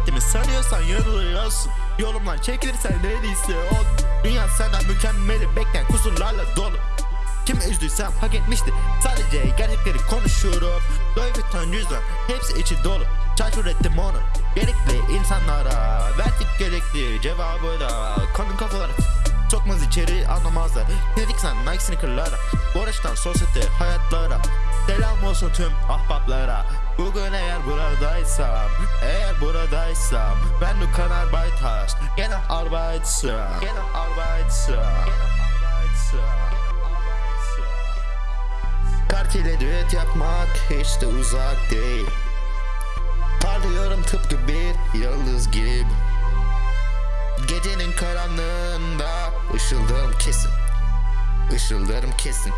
ettiğimi sanıyorsan yanılıyorsun Yolumdan çekilirsen ne değilse ol. Dünya senden mükemmeli. Bekleyen kusurlarla dolu. Kim üzdüysem hak etmişti Sadece gerçekleri konuşuyorum. Louis Vuitton cüzdan hepsi içi dolu. Çarçur ettim onu. Gerekli insanlara Verdik gerekli cevabı da Kanın kafalara Sokmaz içeri anlamazlar. Dedik sen Nike sneakerlara. Borçtan sosyete hayatlara Selam olsun tüm ahbaplara. Bugün eğer buradaysam Eğer buradaysam Ben du kan Arbeit Gene arbeitsam Gene arbeitsam Kart ile düet yapmak hiç de uzak değil. Parlıyorum tıpkı bir yıldız gibi. Gecenin karanlığında ışıldarım kesin. Işıldarım kesin.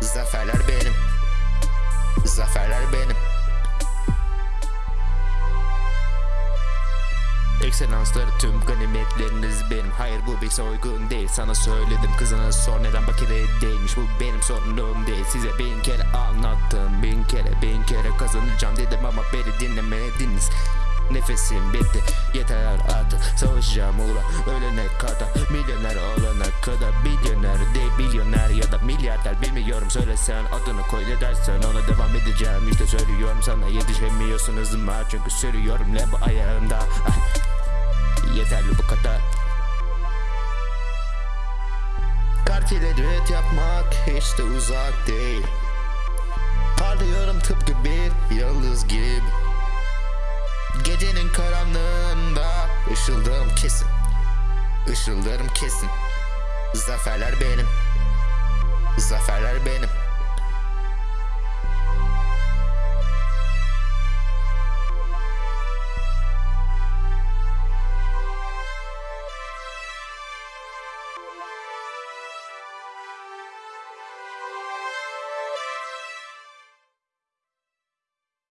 Zaferler benim Zaferler benim. Ekselansları tüm ganimetleriniz benim. Hayır bu bir soygun değil. Sana söyledim Kızına sor neden bakire değilmiş. Bu benim sorunum değil. Size bin kere anlattım. Bin kere bin kere kazanacağım dedim Ama beni dinlemediniz. Nefesim bitti. Yeter artık. Savaşacağım uğra ölene kadar. Milyoner olana kadar. Değil milyoner ya da milyarder Bilmiyorum. Söylesen adını koy ne dersen Ona devam edeceğim. İşte söylüyorum sana Yetişemiyorsun hızıma. Çünkü sürüyorum Lembo ayağımda. Ah. Yeterli bu kadar. Kart ile düet yapmak hiç de uzak değil. Parlıyorum tıpkı bir yıldız gibi. Gecenin karanlığında ışıldarım kesin. Işıldarım kesin. Zaferler benim Zaferler benim